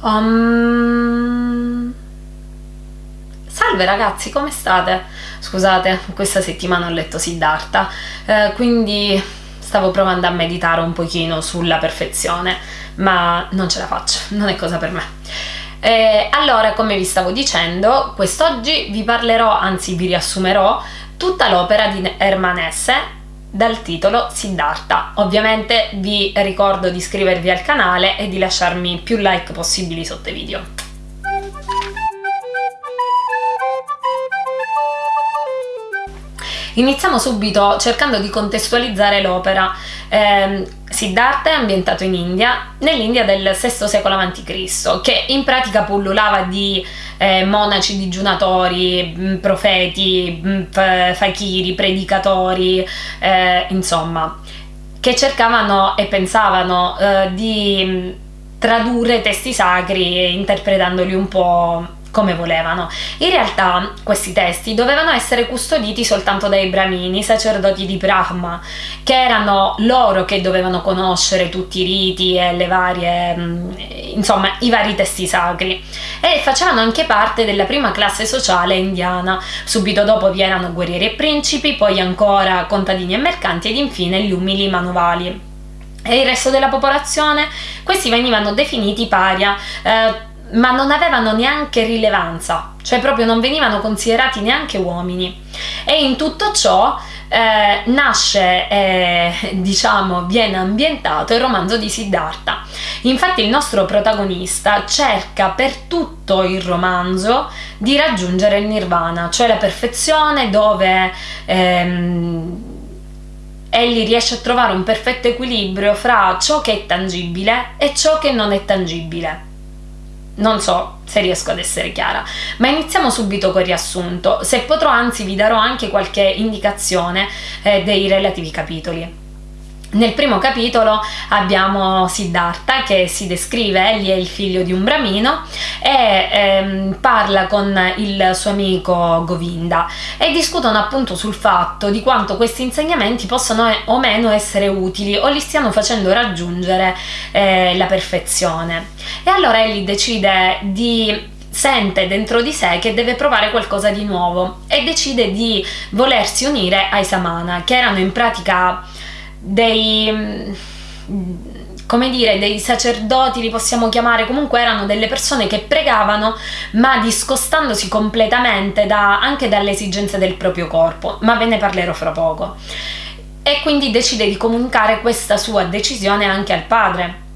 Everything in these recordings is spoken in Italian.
Um... Salve ragazzi, come state? Scusate, questa settimana ho letto Siddhartha, eh, quindi stavo provando a meditare un pochino sulla perfezione, ma non ce la faccio, non è cosa per me. Eh, allora, come vi stavo dicendo, quest'oggi vi parlerò, anzi vi riassumerò, tutta l'opera di Hermann Hesse dal titolo Siddhartha. Ovviamente vi ricordo di iscrivervi al canale e di lasciarmi più like possibili sotto i video. Iniziamo subito cercando di contestualizzare l'opera. Eh, Siddhartha è ambientato in India, nell'India del VI secolo a.C., che in pratica pullulava di eh, monaci digiunatori, mm, profeti, mm, fakiri, predicatori, eh, insomma, che cercavano e pensavano eh, di mm, tradurre testi sacri interpretandoli un po' come volevano. In realtà questi testi dovevano essere custoditi soltanto dai brahmini, sacerdoti di Brahma, che erano loro che dovevano conoscere tutti i riti e le varie, mm, insomma, i vari testi sacri e facevano anche parte della prima classe sociale indiana. Subito dopo vi erano guerrieri e principi, poi ancora contadini e mercanti ed infine gli umili manovali. E il resto della popolazione? Questi venivano definiti paria, eh, ma non avevano neanche rilevanza, cioè proprio non venivano considerati neanche uomini. E in tutto ciò eh, nasce, eh, diciamo, viene ambientato il romanzo di Siddhartha. Infatti il nostro protagonista cerca per tutto il romanzo di raggiungere il nirvana, cioè la perfezione dove ehm, egli riesce a trovare un perfetto equilibrio fra ciò che è tangibile e ciò che non è tangibile non so se riesco ad essere chiara, ma iniziamo subito col riassunto, se potrò anzi vi darò anche qualche indicazione eh, dei relativi capitoli. Nel primo capitolo abbiamo Siddhartha che si descrive, egli è il figlio di un bramino e ehm, parla con il suo amico Govinda e discutono appunto sul fatto di quanto questi insegnamenti possano o meno essere utili o li stiano facendo raggiungere eh, la perfezione. E allora egli decide di sente dentro di sé che deve provare qualcosa di nuovo e decide di volersi unire ai Samana, che erano in pratica dei come dire, dei sacerdoti li possiamo chiamare, comunque erano delle persone che pregavano ma discostandosi completamente da, anche dalle esigenze del proprio corpo, ma ve ne parlerò fra poco. E quindi decide di comunicare questa sua decisione anche al padre.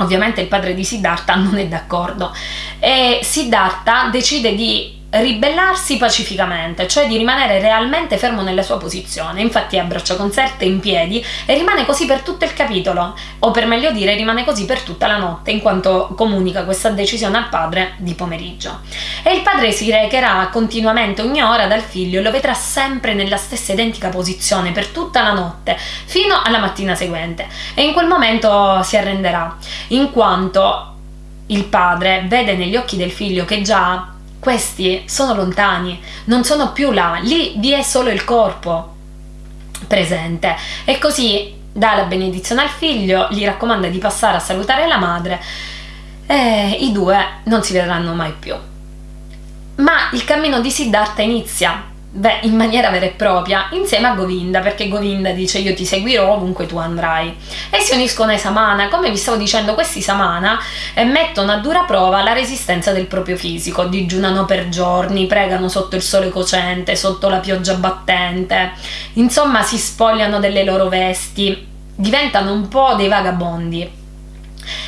Ovviamente il padre di Siddhartha non è d'accordo e Siddhartha decide di ribellarsi pacificamente, cioè di rimanere realmente fermo nella sua posizione. Infatti abbraccia concerte in piedi e rimane così per tutto il capitolo, o per meglio dire rimane così per tutta la notte, in quanto comunica questa decisione al padre di pomeriggio. E il padre si recherà continuamente ogni ora dal figlio e lo vedrà sempre nella stessa identica posizione per tutta la notte, fino alla mattina seguente. E in quel momento si arrenderà, in quanto il padre vede negli occhi del figlio che già questi sono lontani, non sono più là, lì vi è solo il corpo presente e così dà la benedizione al figlio, gli raccomanda di passare a salutare la madre e i due non si vedranno mai più. Ma il cammino di Siddhartha inizia Beh, in maniera vera e propria, insieme a Govinda, perché Govinda dice io ti seguirò ovunque tu andrai. E si uniscono ai Samana, come vi stavo dicendo, questi Samana eh, mettono a dura prova la resistenza del proprio fisico, digiunano per giorni, pregano sotto il sole cocente, sotto la pioggia battente, insomma si spogliano delle loro vesti, diventano un po' dei vagabondi.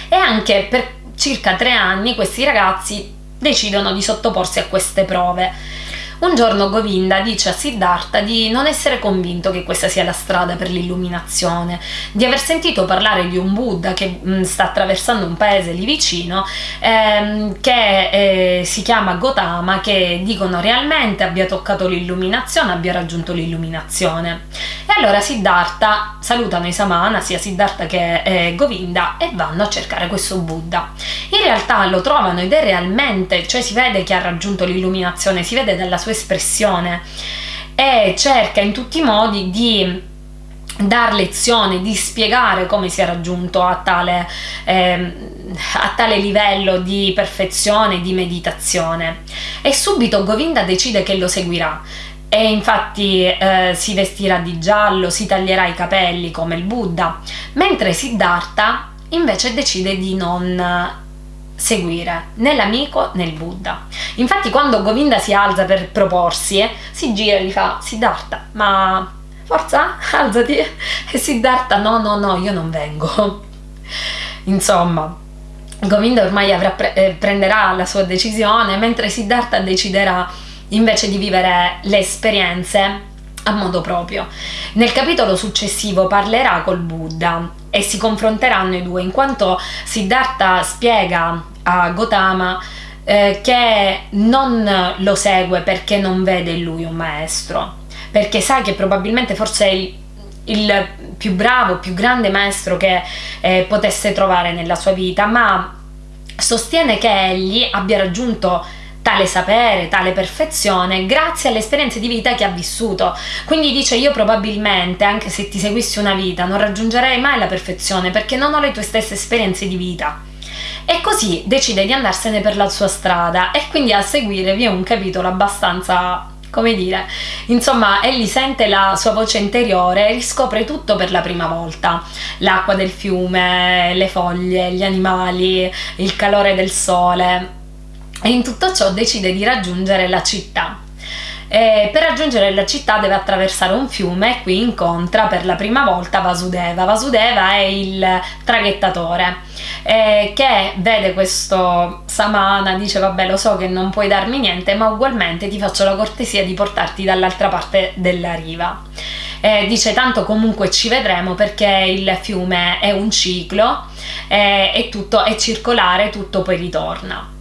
E anche per circa tre anni questi ragazzi decidono di sottoporsi a queste prove un giorno Govinda dice a Siddhartha di non essere convinto che questa sia la strada per l'illuminazione, di aver sentito parlare di un Buddha che mh, mm, sta attraversando un paese lì vicino ehm, che eh, si chiama Gotama che dicono realmente abbia toccato l'illuminazione, abbia raggiunto l'illuminazione. E allora Siddhartha salutano i Samana, sia Siddhartha che eh, Govinda e vanno a cercare questo Buddha. In realtà lo trovano ed è realmente, cioè si vede che ha raggiunto l'illuminazione, si vede dalla sua sua espressione e cerca in tutti i modi di dar lezione, di spiegare come si è raggiunto a tale, eh, a tale livello di perfezione, di meditazione. E subito Govinda decide che lo seguirà e infatti eh, si vestirà di giallo, si taglierà i capelli come il Buddha, mentre Siddhartha invece decide di non seguire né l'amico né il Buddha. Infatti quando Govinda si alza per proporsi, eh, si gira e gli fa Siddhartha, ma forza, alzati. E Siddhartha, no, no, no, io non vengo. Insomma, Govinda ormai pre- eh, prenderà la sua decisione, mentre Siddhartha deciderà invece di vivere le esperienze a modo proprio. Nel capitolo successivo parlerà col Buddha e si confronteranno i due, in quanto Siddhartha spiega a Gotama eh, che non lo segue perché non vede in lui un maestro, perché sa che probabilmente forse è il, il più bravo, più grande maestro che eh, potesse trovare nella sua vita, ma sostiene che egli abbia raggiunto tale sapere, tale perfezione grazie alle esperienze di vita che ha vissuto. Quindi dice io probabilmente, anche se ti seguissi una vita, non raggiungerei mai la perfezione perché non ho le tue stesse esperienze di vita. E così decide di andarsene per la sua strada e quindi a seguire vi è un capitolo abbastanza come dire, insomma, egli sente la sua voce interiore e riscopre tutto per la prima volta. L'acqua del fiume, le foglie, gli animali, il calore del sole. E in tutto ciò decide di raggiungere la città. E per raggiungere la città deve attraversare un fiume e qui incontra per la prima volta Vasudeva. Vasudeva è il traghettatore eh, che vede questo Samana, dice vabbè lo so che non puoi darmi niente ma ugualmente ti faccio la cortesia di portarti dall'altra parte della riva. Eh, dice tanto comunque ci vedremo perché il fiume è un ciclo eh, e tutto è circolare, tutto poi ritorna.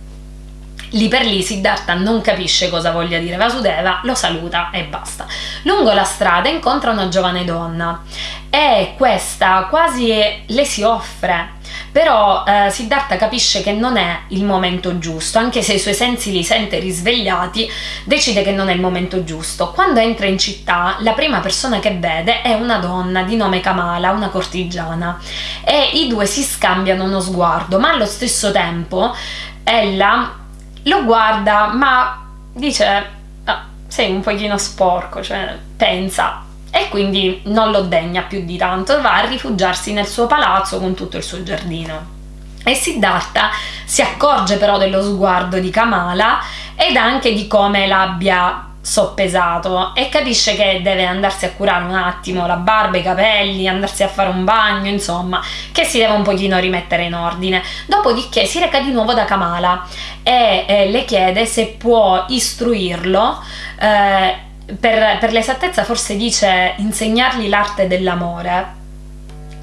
Lì per lì Siddhartha non capisce cosa voglia dire Vasudeva, lo saluta e basta. Lungo la strada incontra una giovane donna e questa quasi le si offre però eh, Siddhartha capisce che non è il momento giusto, anche se i suoi sensi li sente risvegliati, decide che non è il momento giusto. Quando entra in città, la prima persona che vede è una donna di nome Kamala, una cortigiana, e i due si scambiano uno sguardo, ma allo stesso tempo ella lo guarda ma dice ah, sei un pochino sporco, cioè pensa e quindi non lo degna più di tanto, va a rifugiarsi nel suo palazzo con tutto il suo giardino. E Siddhartha si accorge però dello sguardo di Kamala ed anche di come l'abbia soppesato e capisce che deve andarsi a curare un attimo la barba, i capelli, andarsi a fare un bagno, insomma, che si deve un pochino rimettere in ordine. Dopodiché si reca di nuovo da Kamala e eh, le chiede se può istruirlo eh, per, per l'esattezza forse dice insegnargli l'arte dell'amore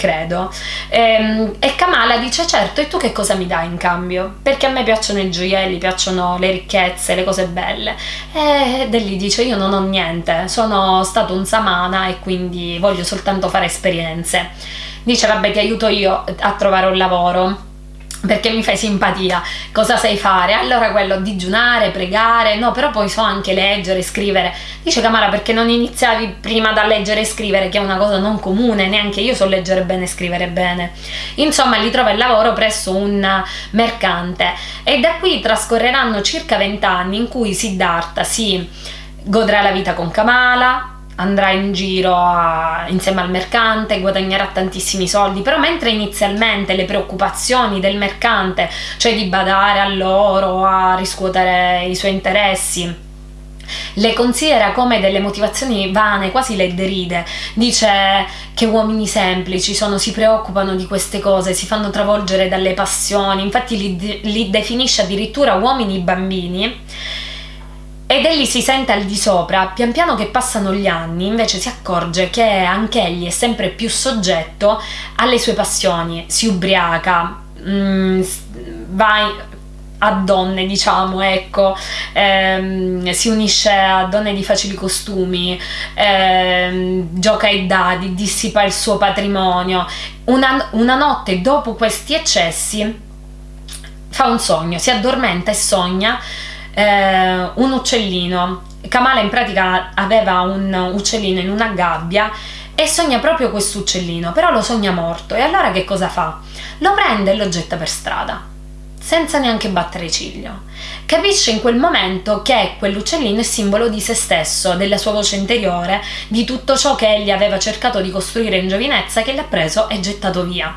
credo. E, ehm, e, Kamala dice: Certo, e tu che cosa mi dai in cambio? Perché a me piacciono i gioielli, piacciono le ricchezze, le cose belle. E Delli dice: Io non ho niente, sono stato un samana e quindi voglio soltanto fare esperienze. Dice: Vabbè, ti aiuto io a trovare un lavoro perché mi fai simpatia, cosa sai fare? Allora quello digiunare, pregare, no, però poi so anche leggere, scrivere. Dice Camara perché non iniziavi prima da leggere e scrivere, che è una cosa non comune, neanche io so leggere bene e scrivere bene. Insomma, gli trova il lavoro presso un mercante e da qui trascorreranno circa vent'anni in cui Siddhartha si godrà la vita con Kamala, andrà in giro a, insieme al mercante, guadagnerà tantissimi soldi, però mentre inizialmente le preoccupazioni del mercante, cioè di badare a loro, a riscuotere i suoi interessi, le considera come delle motivazioni vane, quasi le deride. Dice che uomini semplici sono, si preoccupano di queste cose, si fanno travolgere dalle passioni, infatti li, li definisce addirittura uomini bambini ed egli si sente al di sopra, pian piano che passano gli anni, invece si accorge che anche egli è sempre più soggetto alle sue passioni, si ubriaca, mm, va a donne, diciamo, ecco, ehm, si unisce a donne di facili costumi, ehm, gioca ai dadi, dissipa il suo patrimonio. Una, una notte dopo questi eccessi fa un sogno, si addormenta e sogna eh, un uccellino. Kamala in pratica aveva un uccellino in una gabbia e sogna proprio questo uccellino, però lo sogna morto e allora che cosa fa? Lo prende e lo getta per strada senza neanche battere ciglio. Capisce in quel momento che quell'uccellino è simbolo di se stesso, della sua voce interiore, di tutto ciò che egli aveva cercato di costruire in giovinezza che l'ha preso e gettato via.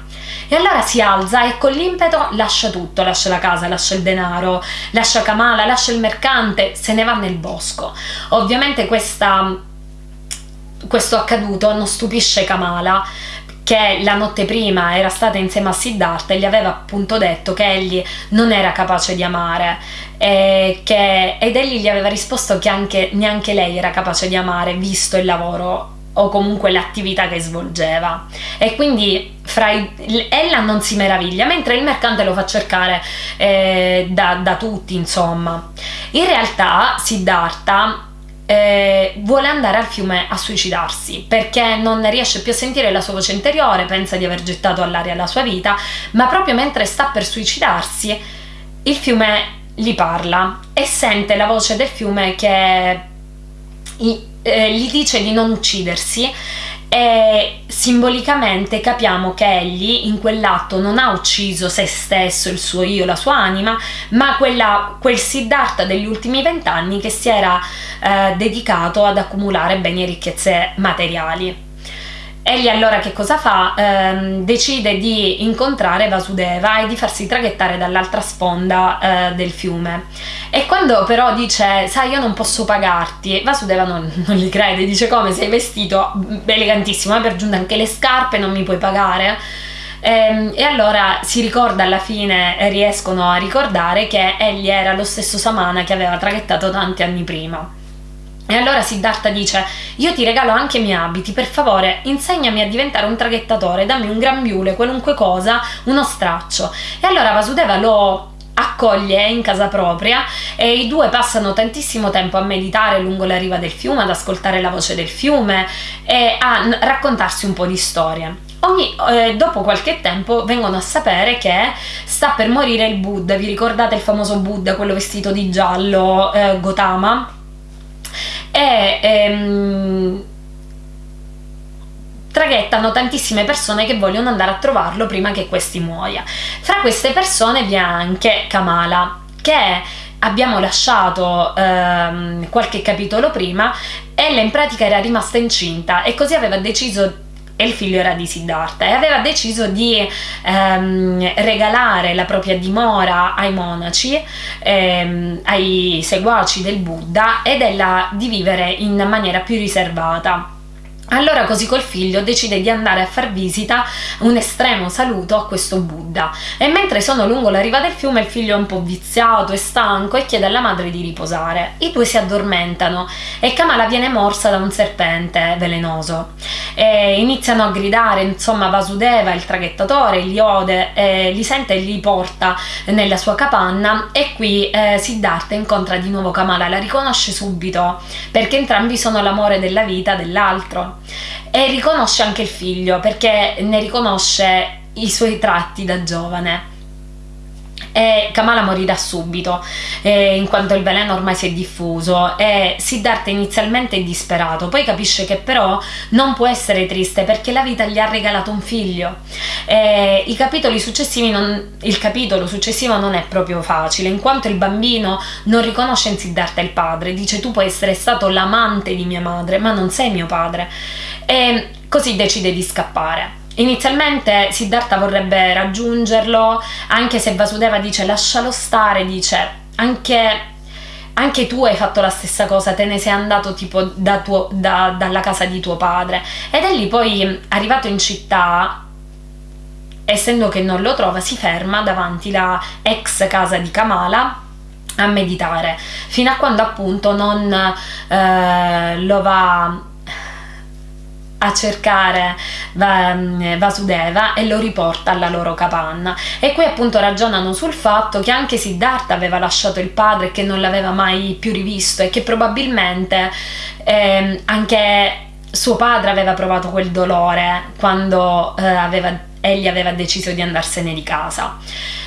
E allora si alza e con l'impeto lascia tutto, lascia la casa, lascia il denaro, lascia Kamala, lascia il mercante, se ne va nel bosco. Ovviamente questa, questo accaduto non stupisce Kamala che la notte prima era stata insieme a Siddhartha e gli aveva appunto detto che egli non era capace di amare che, ed egli gli aveva risposto che anche, neanche lei era capace di amare visto il lavoro o comunque l'attività che svolgeva. E quindi i, ella non si meraviglia mentre il mercante lo fa cercare eh, da, da tutti insomma. In realtà Siddhartha eh, vuole andare al fiume a suicidarsi perché non riesce più a sentire la sua voce interiore, pensa di aver gettato all'aria la sua vita, ma proprio mentre sta per suicidarsi il fiume gli parla e sente la voce del fiume che eh, gli dice di non uccidersi e simbolicamente capiamo che egli in quell'atto non ha ucciso se stesso, il suo io, la sua anima, ma quella, quel Siddhartha degli ultimi vent'anni che si era eh, dedicato ad accumulare beni e ricchezze materiali. Egli allora che cosa fa? Eh, decide di incontrare Vasudeva e di farsi traghettare dall'altra sponda eh, del fiume. E quando però dice, sai, io non posso pagarti, Vasudeva non, non gli crede, dice come sei vestito elegantissimo, ma per giunta anche le scarpe non mi puoi pagare. E, ehm, e, allora si ricorda alla fine, riescono a ricordare che egli era lo stesso Samana che aveva traghettato tanti anni prima. E allora Siddhartha dice: Io ti regalo anche i miei abiti, per favore, insegnami a diventare un traghettatore, dammi un grembiule, qualunque cosa, uno straccio. E allora Vasudeva lo accoglie in casa propria e i due passano tantissimo tempo a meditare lungo la riva del fiume, ad ascoltare la voce del fiume e a raccontarsi un po' di storie. Ogni, eh, dopo qualche tempo vengono a sapere che sta per morire il Buddha. Vi ricordate il famoso Buddha, quello vestito di giallo, eh, Gotama? E ehm, traghettano tantissime persone che vogliono andare a trovarlo prima che questi muoia. Fra queste persone vi è anche Kamala, che abbiamo lasciato ehm, qualche capitolo prima, ella in pratica era rimasta incinta e così aveva deciso e il figlio era di Siddhartha e aveva deciso di ehm, regalare la propria dimora ai monaci, ehm, ai seguaci del Buddha ed ella di vivere in maniera più riservata. Allora così col figlio decide di andare a far visita, un estremo saluto a questo Buddha e mentre sono lungo la riva del fiume il figlio è un po' viziato e stanco e chiede alla madre di riposare. I due si addormentano e Kamala viene morsa da un serpente velenoso. E iniziano a gridare, insomma Vasudeva, il traghettatore, li ode, eh, li sente e li porta nella sua capanna e qui eh, Siddhartha incontra di nuovo Kamala, la riconosce subito perché entrambi sono l'amore della vita dell'altro e riconosce anche il figlio perché ne riconosce i suoi tratti da giovane e Kamala morirà subito eh, in quanto il veleno ormai si è diffuso e Siddhartha inizialmente è disperato. Poi capisce che però non può essere triste perché la vita gli ha regalato un figlio. E i capitoli successivi non, il capitolo successivo non è proprio facile in quanto il bambino non riconosce in Siddhartha il padre. Dice tu puoi essere stato l'amante di mia madre ma non sei mio padre. E così decide di scappare Inizialmente Siddhartha vorrebbe raggiungerlo, anche se Vasudeva dice lascialo stare, dice anche, anche tu hai fatto la stessa cosa, te ne sei andato tipo da tuo, da, dalla casa di tuo padre. Ed è lì poi, arrivato in città, essendo che non lo trova, si ferma davanti la ex casa di Kamala a meditare, fino a quando appunto non eh, lo va a cercare Vasudeva e lo riporta alla loro capanna. E qui appunto ragionano sul fatto che anche Siddhartha aveva lasciato il padre che non l'aveva mai più rivisto e che probabilmente eh, anche suo padre aveva provato quel dolore quando eh, aveva, egli aveva deciso di andarsene di casa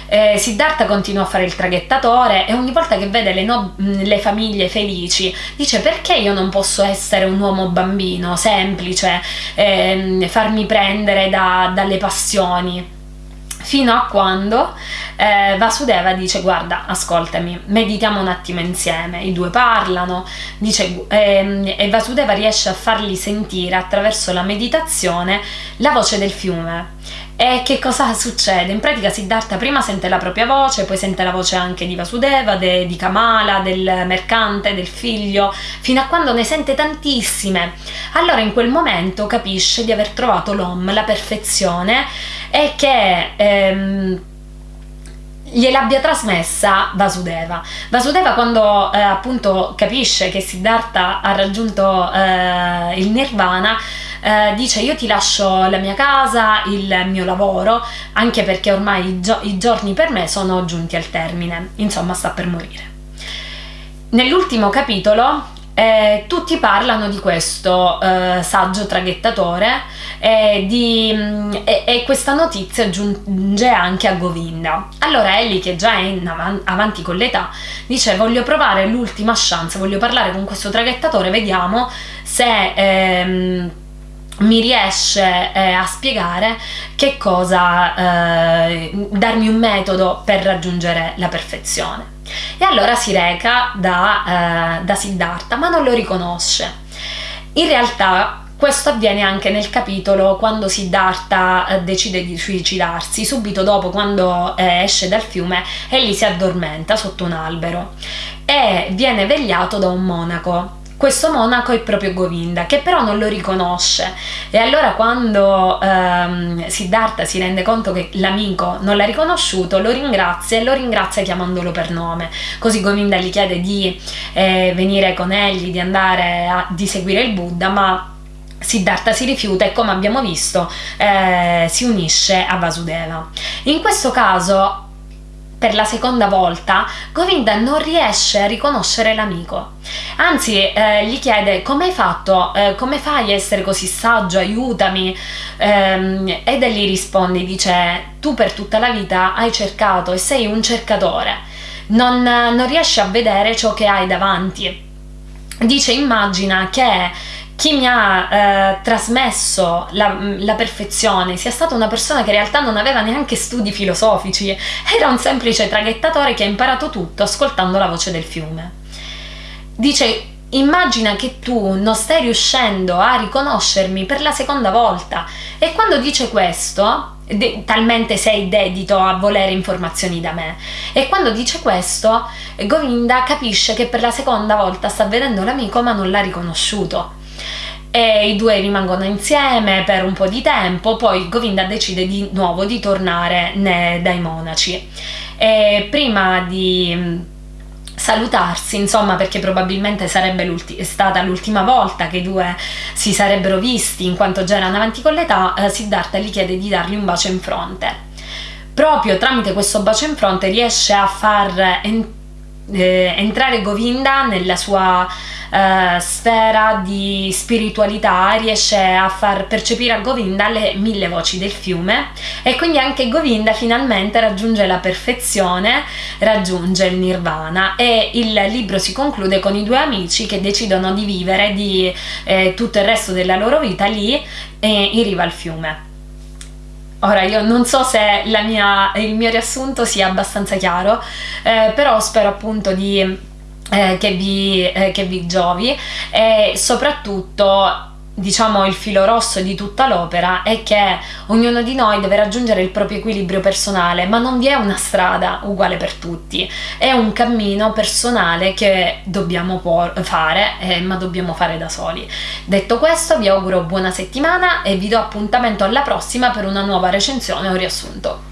Eh, Siddhartha continua a fare il traghettatore e ogni volta che vede le, no- le, famiglie felici dice perché io non posso essere un uomo bambino, semplice, eh, farmi prendere da, dalle passioni fino a quando eh, Vasudeva dice guarda ascoltami meditiamo un attimo insieme i due parlano dice, ehm, e Vasudeva riesce a fargli sentire attraverso la meditazione la voce del fiume e che cosa succede? In pratica Siddhartha prima sente la propria voce, poi sente la voce anche di Vasudeva, de, di Kamala, del mercante, del figlio, fino a quando ne sente tantissime. Allora in quel momento capisce di aver trovato l'Om, la perfezione, e che... Ehm, gliel'abbia trasmessa Vasudeva. Vasudeva quando eh, appunto capisce che Siddhartha ha raggiunto eh, il nirvana eh, dice io ti lascio la mia casa, il mio lavoro, anche perché ormai i, gio- i giorni per me sono giunti al termine, insomma sta per morire. Nell'ultimo capitolo eh, tutti parlano di questo eh, saggio traghettatore e, di, mm, e, questa notizia giunge anche a Govinda. Allora Ellie, che già è av- avanti con l'età, dice voglio provare l'ultima chance, voglio parlare con questo traghettatore, vediamo se... Ehm, mi riesce eh, a spiegare che cosa, eh, darmi un metodo per raggiungere la perfezione. E allora si reca da, eh, da Siddhartha, ma non lo riconosce. In realtà questo avviene anche nel capitolo quando Siddhartha eh, decide di suicidarsi, subito dopo quando eh, esce dal fiume e lì si addormenta sotto un albero e viene vegliato da un monaco questo monaco è proprio Govinda, che però non lo riconosce. E allora quando ehm, Siddhartha si rende conto che l'amico non l'ha riconosciuto, lo ringrazia e lo ringrazia chiamandolo per nome. Così Govinda gli chiede di eh, venire con egli, di andare a di seguire il Buddha, ma Siddhartha si rifiuta e come abbiamo visto eh, si unisce a Vasudeva. In questo caso per la seconda volta, Govinda non riesce a riconoscere l'amico. Anzi, eh, gli chiede come hai fatto, eh, come fai a essere così saggio, aiutami. Ehm, ed egli risponde, dice, tu per tutta la vita hai cercato e sei un cercatore, non, non riesci a vedere ciò che hai davanti. Dice, immagina che chi mi ha eh, trasmesso la, la, perfezione sia stata una persona che in realtà non aveva neanche studi filosofici, era un semplice traghettatore che ha imparato tutto ascoltando la voce del fiume. Dice, immagina che tu non stai riuscendo a riconoscermi per la seconda volta. E quando dice questo, talmente sei dedito a volere informazioni da me, e quando dice questo, Govinda capisce che per la seconda volta sta vedendo l'amico ma non l'ha riconosciuto e i due rimangono insieme per un po' di tempo, poi Govinda decide di nuovo di tornare dai monaci. E prima di mm, salutarsi, insomma, perché probabilmente sarebbe stata l'ultima volta che i due si sarebbero visti, in quanto già erano avanti con l'età, eh, Siddhartha gli chiede di dargli un bacio in fronte. Proprio tramite questo bacio in fronte riesce a far en- eh, entrare Govinda nella sua eh, sfera di spiritualità riesce a far percepire a Govinda le mille voci del fiume e quindi anche Govinda finalmente raggiunge la perfezione, raggiunge il nirvana e il libro si conclude con i due amici che decidono di vivere di eh, tutto il resto della loro vita lì eh, in riva al fiume. Ora io non so se mia, il mio riassunto sia abbastanza chiaro, eh, però spero appunto di eh, che, vi, eh, che vi giovi e soprattutto diciamo il filo rosso di tutta l'opera è che ognuno di noi deve raggiungere il proprio equilibrio personale, ma non vi è una strada uguale per tutti, è un cammino personale che dobbiamo fare, eh, ma dobbiamo fare da soli. Detto questo, vi auguro buona settimana e vi do appuntamento alla prossima per una nuova recensione o riassunto.